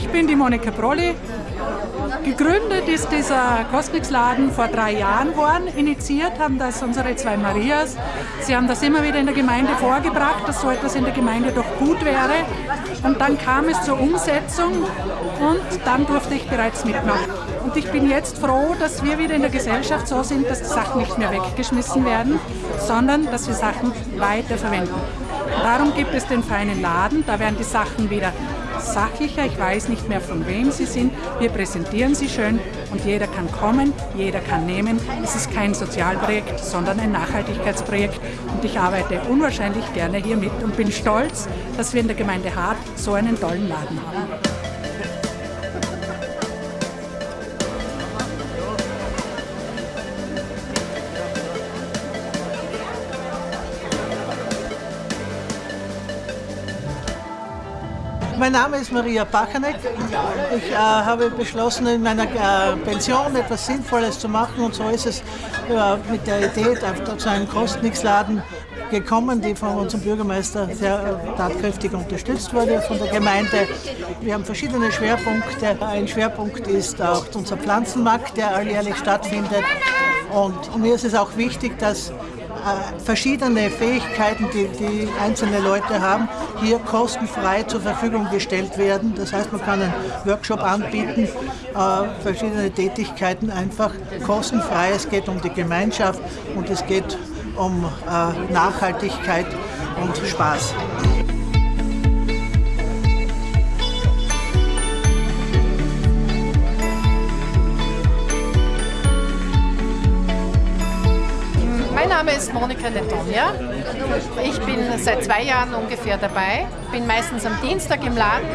bin die Monika Prolli. Gegründet ist dieser Kosmix-Laden vor drei Jahren worden. Initiiert haben das unsere zwei Marias. Sie haben das immer wieder in der Gemeinde vorgebracht, dass so etwas in der Gemeinde doch gut wäre. Und dann kam es zur Umsetzung und dann durfte ich bereits mitmachen. Und ich bin jetzt froh, dass wir wieder in der Gesellschaft so sind, dass die Sachen nicht mehr weggeschmissen werden, sondern dass wir Sachen weiterverwenden. Darum gibt es den feinen Laden, da werden die Sachen wieder sachlicher, ich weiß nicht mehr von wem sie sind. Wir präsentieren sie schön und jeder kann kommen, jeder kann nehmen. Es ist kein Sozialprojekt, sondern ein Nachhaltigkeitsprojekt und ich arbeite unwahrscheinlich gerne hier mit und bin stolz, dass wir in der Gemeinde Hart so einen tollen Laden haben. Mein Name ist Maria Pachanek. Ich äh, habe beschlossen, in meiner äh, Pension etwas Sinnvolles zu machen und so ist es äh, mit der Idee zu einem Kostnix-Laden gekommen, die von unserem Bürgermeister sehr äh, tatkräftig unterstützt wurde von der Gemeinde. Wir haben verschiedene Schwerpunkte. Ein Schwerpunkt ist auch unser Pflanzenmarkt, der alljährlich stattfindet. Und mir ist es auch wichtig, dass verschiedene Fähigkeiten, die, die einzelne Leute haben, hier kostenfrei zur Verfügung gestellt werden. Das heißt, man kann einen Workshop anbieten, äh, verschiedene Tätigkeiten einfach kostenfrei. Es geht um die Gemeinschaft und es geht um äh, Nachhaltigkeit und Spaß. Name ist Monika Netonia. Ich bin seit zwei Jahren ungefähr dabei, bin meistens am Dienstag im Laden.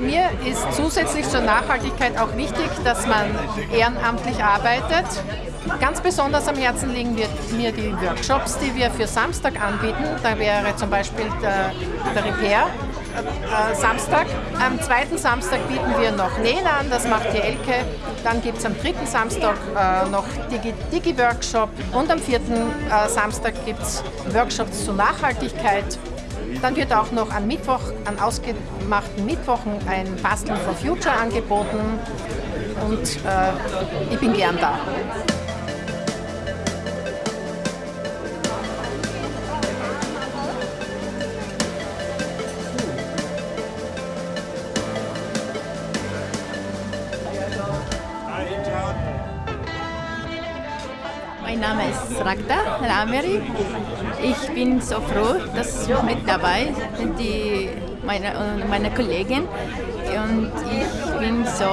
Mir ist zusätzlich zur Nachhaltigkeit auch wichtig, dass man ehrenamtlich arbeitet. Ganz besonders am Herzen liegen mir die Workshops, die wir für Samstag anbieten. Da wäre zum Beispiel der, der Repair äh, Samstag. Am zweiten Samstag bieten wir noch Nähen an, das macht die Elke. Dann gibt es am dritten Samstag äh, noch Digi-Workshop Digi und am vierten äh, Samstag gibt es Workshops zur Nachhaltigkeit. Dann wird auch noch an Mittwoch, an ausgemachten Mittwochen ein Basteln for Future angeboten und äh, ich bin gern da. Mein Name ist Ragda Rameri. Ich bin so froh, dass mit dabei die, meine, meine Kollegen und ich bin so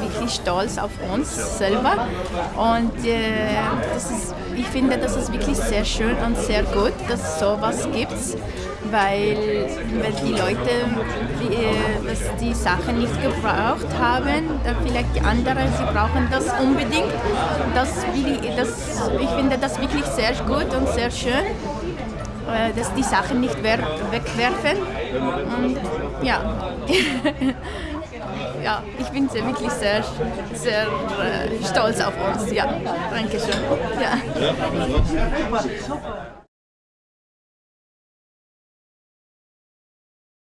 wirklich stolz auf uns selber und äh, ist, ich finde, das ist wirklich sehr schön und sehr gut, dass es sowas gibt, weil, weil die Leute die, äh, Sachen nicht gebraucht haben, vielleicht die anderen, sie brauchen das unbedingt. Das, das, ich finde das wirklich sehr gut und sehr schön äh, dass die Sachen nicht wegwerfen. Und ja. ja, ich bin sehr, wirklich sehr, sehr äh, stolz auf uns. Ja, danke schön. Ja.